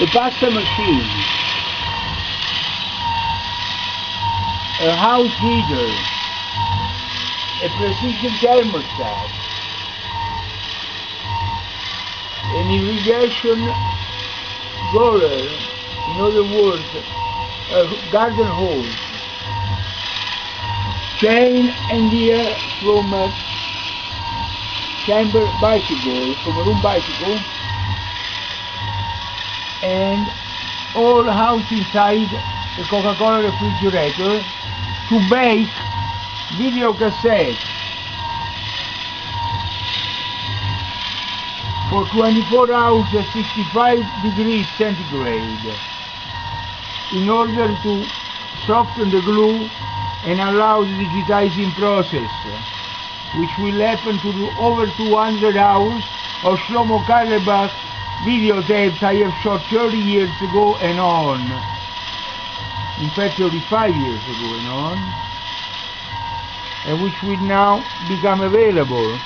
a pasta machine, a house heater, a precision thermostat, an irrigation roller, in other words, a garden hose, chain and gear from a chamber bicycle, from a room bicycle, and all house inside the Coca-Cola refrigerator to bake video cassette. For 24 hours at 65 degrees centigrade. In order to soften the glue and allow the digitizing process which will happen to over 200 hours of Shlomo Carlebach videotapes I have shot 30 years ago and on. In fact 35 years ago and on. And which will now become available